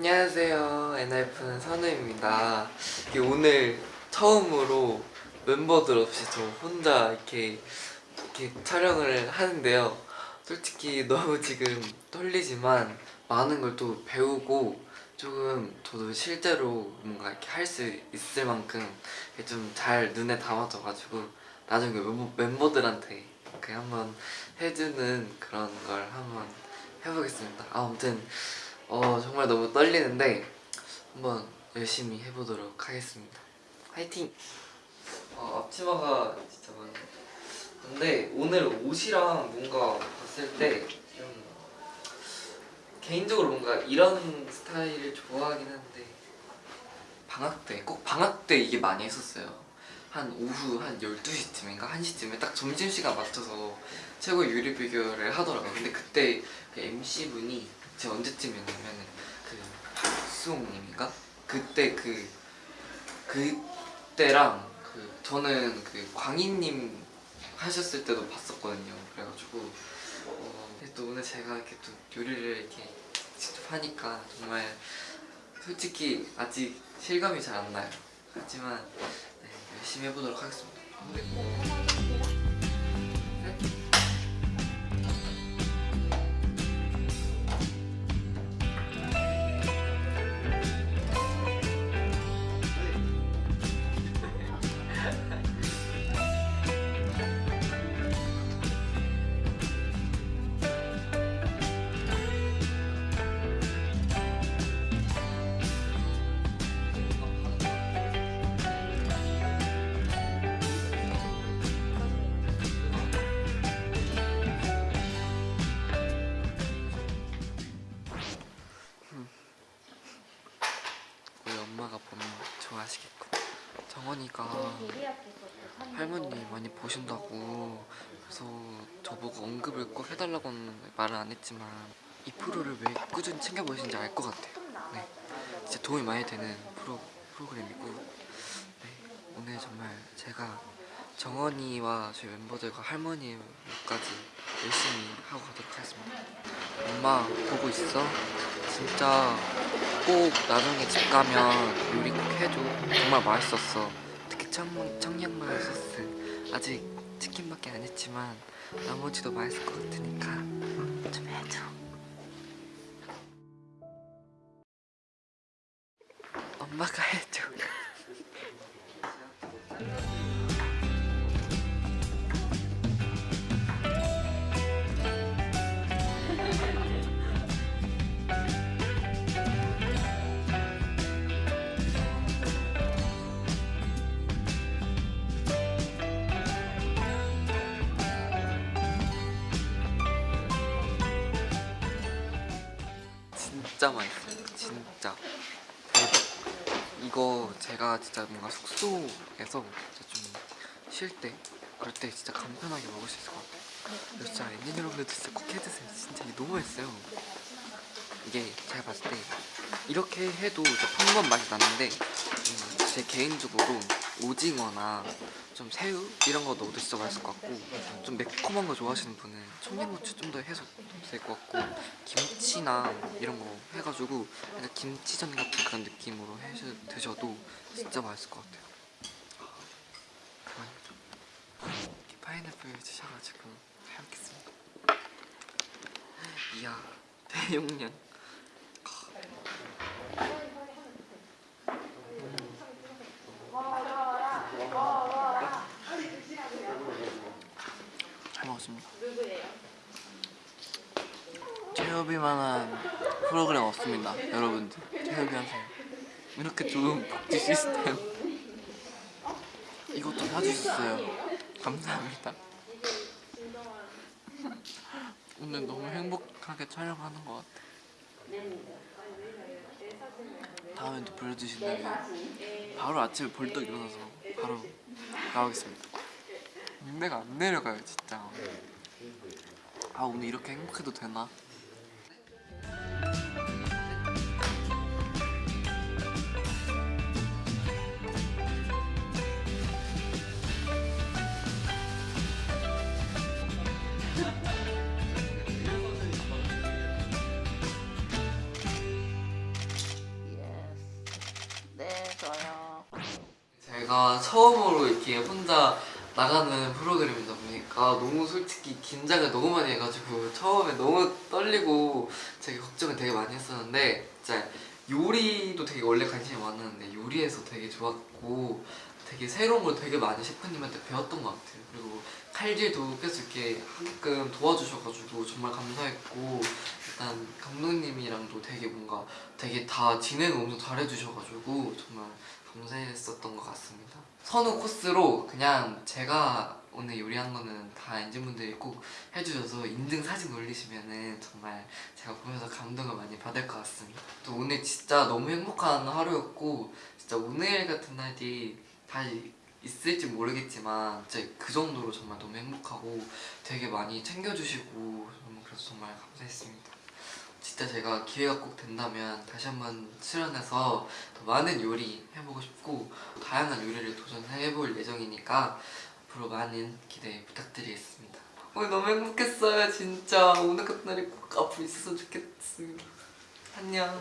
안녕하세요. 엔하이픈 선우입니다. 오늘 처음으로 멤버들 없이 저 혼자 이렇게 이렇게 촬영을 하는데요. 솔직히 너무 지금 떨리지만 많은 걸 또 배우고 조금 저도 실제로 뭔가 이렇게 할 수 있을 만큼 좀 잘 눈에 담아져가지고 나중에 멤버, 멤버들한테 이렇게 한번 해주는 그런 걸 한번 해보겠습니다. 아무튼 어 정말 너무 떨리는데 한번 열심히 해보도록 하겠습니다. 화이팅! 어, 앞치마가 진짜 많아. 근데 오늘 옷이랑 뭔가 봤을 때 좀 개인적으로 뭔가 이런 스타일을 좋아하긴 한데 방학 때, 꼭 방학 때 이게 많이 했었어요. 한 오후 한 12시쯤인가 1시쯤에 딱 점심시간 맞춰서 최고의 요리 비교를 하더라고요. 근데 그때 그 MC분이 제가 언제쯤이었냐면 그 박수홍님인가? 그때 그 그때랑 그 저는 그 광희님 하셨을 때도 봤었거든요. 그래가지고 어, 또 오늘 제가 이렇게 또 요리를 이렇게 직접 하니까 정말 솔직히 아직 실감이 잘 안 나요. 하지만 네, 열심히 해보도록 하겠습니다. 아하시겠고. 정원이가 할머니 많이 보신다고. 그래서 저보고 언급을 꼭 해달라고는 말은 안 했지만 이 프로를 왜 꾸준히 챙겨보시는지 알 것 같아요. 네, 진짜 도움이 많이 되는 프로, 프로그램이고. 네, 오늘 정말 제가 정원이와 저희 멤버들과 할머니까지 열심히 하고 가도록 하겠습니다. 엄마 보고 있어? 진짜 꼭 나중에 집 가면 요리 꼭 해줘. 정말 맛있었어. 특히 청, 청양마요 소스. 아직 치킨밖에 안 했지만 나머지도 맛있을 것 같으니까 좀 해줘. 엄마가 해줘 진짜 맛있어요. 진짜. 이거 제가 진짜 뭔가 숙소에서 진짜 좀쉴때 그럴 때 진짜 간편하게 먹을 수 있을 것 같아요. 진짜 엔진 여러분들도 진짜 꼭 해드세요. 진짜 이게 너무 맛있어요. 이게 제가 봤을 때 이렇게 해도 진짜 평범한 맛이 나는데 음, 제 개인적으로 오징어나 좀 새우 이런 거 넣어도 진짜 맛있을 것 같고 좀 매콤한 거 좋아하시는 분은 청양고추 좀 더 해서 될 것 같고 김치나 이런 거 해가지고 약간 김치전 같은 그런 느낌으로 해 드셔도 진짜 맛있을 것 같아요. 파인애플 주셔가지고 잘 먹겠습니다. 이야 대용량 잘 먹었습니다. 체협이만한 프로그램 없습니다. 여러분들 체협이 하세요. 이렇게 좋은 복지 시스템 이것도 사주셨어요. 감사합니다. 오늘 너무 행복하게 촬영하는 것 같아. 다음에 또 불러주신다면 바로 아침에 벌떡 일어나서 바로 나오겠습니다. 내가 안 내려가요 진짜 아 오늘 이렇게 행복해도 되나? 제가 처음으로 이렇게 혼자 나가는 프로그램이다 보니까 너무 솔직히 긴장을 너무 많이 해가지고 처음에 너무 떨리고 되게 걱정을 되게 많이 했었는데 진짜 요리도 되게 원래 관심이 많았는데 요리에서 되게 좋았고 되게 새로운 걸 되게 많이 셰프님한테 배웠던 것 같아요. 그리고 칼질도 계속 이렇게 하게끔 도와주셔가지고 정말 감사했고 일단 감독님이랑도 되게 뭔가 되게 다 진행을 엄청 잘해주셔가지고 정말 감사했었던 것 같습니다. 선우 코스로 그냥 제가 오늘 요리한 거는 다 엔진분들이 꼭 해주셔서 인증 사진 올리시면은 정말 제가 보면서 감동을 많이 받을 것 같습니다. 또 오늘 진짜 너무 행복한 하루였고 진짜 오늘 같은 날이 다시 있을지 모르겠지만 진짜 그 정도로 정말 너무 행복하고 되게 많이 챙겨주시고 정말 그래서 정말 감사했습니다 진짜 제가 기회가 꼭 된다면 다시 한번 출연해서 더 많은 요리 해보고 싶고 다양한 요리를 도전해볼 예정이니까 앞으로 많은 기대 부탁드리겠습니다. 오늘 너무 행복했어요 진짜. 오늘 같은 날이 꼭 앞으로 있었으면 좋겠습니다. 안녕